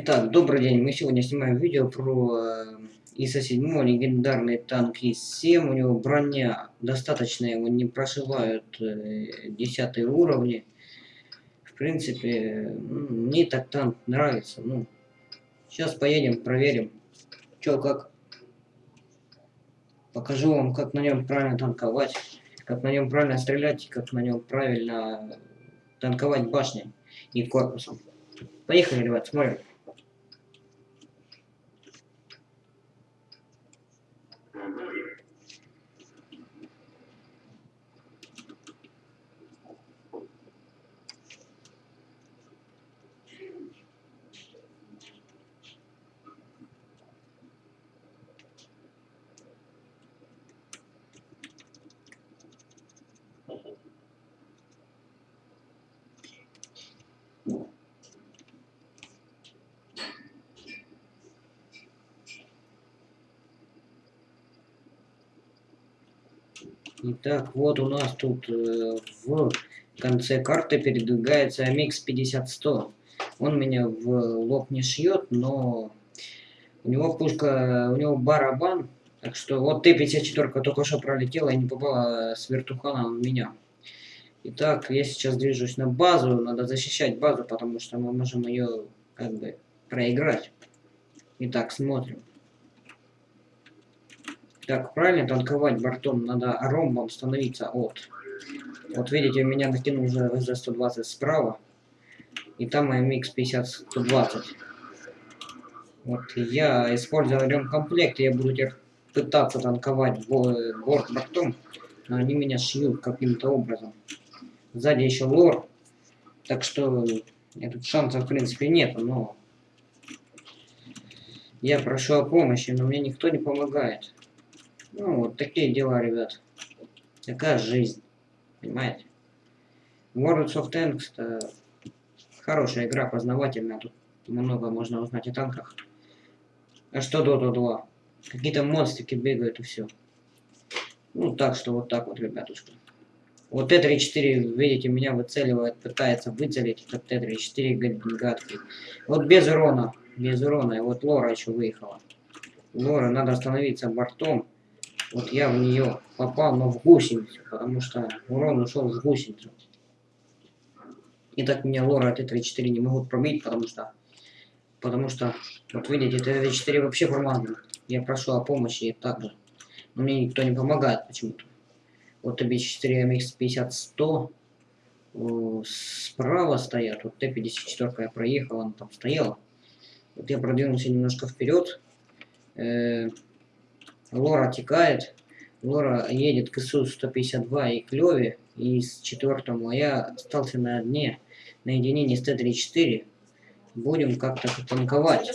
Итак, добрый день. Мы сегодня снимаем видео про э, ИСа-7, легендарный танк ИС-7. У него броня достаточная, его не прошивают э, 10 уровни. В принципе, мне так танк нравится. Ну, сейчас поедем, проверим, что как. Покажу вам, как на нем правильно танковать, как на нем правильно стрелять, как на нем правильно танковать башней и корпусом. Поехали, ребят, смотрим. Итак, вот у нас тут э, в конце карты передвигается MX-50-100. Он меня в лоб не шьет, но у него пушка, у него барабан. Так что вот Т-54 только что пролетела и не попала с вертухана в меня. Итак, я сейчас движусь на базу. Надо защищать базу, потому что мы можем ее как бы проиграть. Итак, смотрим. Так, правильно танковать бортом надо ромбом становиться от. Вот видите, меня накинул уже ВЗ-120 справа. И там МХ-50-120. Вот я использую ремкомплект, я буду теперь пытаться танковать борт бортом, но они меня шьют каким-то образом. Сзади еще лор, так что тут шансов в принципе нет, но я прошу о помощи, но мне никто не помогает. Ну, вот такие дела, ребят. Такая жизнь. Понимаете? World of Tanks это хорошая игра, познавательная. Тут много можно узнать о танках. А что Dota 2? Какие-то монстрики бегают и все. Ну, так что вот так вот, ребятушка. Вот Т-34, видите, меня выцеливает, пытается выцелить этот Т-34 гадкий. Вот без урона, без урона. И вот Лора еще выехала. Лора, надо остановиться бортом. Вот я в нее попал, но в гусеницу, потому что урон ушел в гусеницу. И так меня лора Т-34 не могут пробить, потому что... Потому что, вот видите, Т-34 вообще промазан. Я прошу о помощи и так же. Но мне никто не помогает почему-то. Вот ТБ-4 MX-50-100 справа стоят. Вот Т-54 я проехал, она там стояла. Вот я продвинулся немножко вперед. Э Лора текает. Лора едет к ИСУ-152 и Клёве, и с четвертому, я остался на дне, наедине с Т-34. Будем как-то танковать.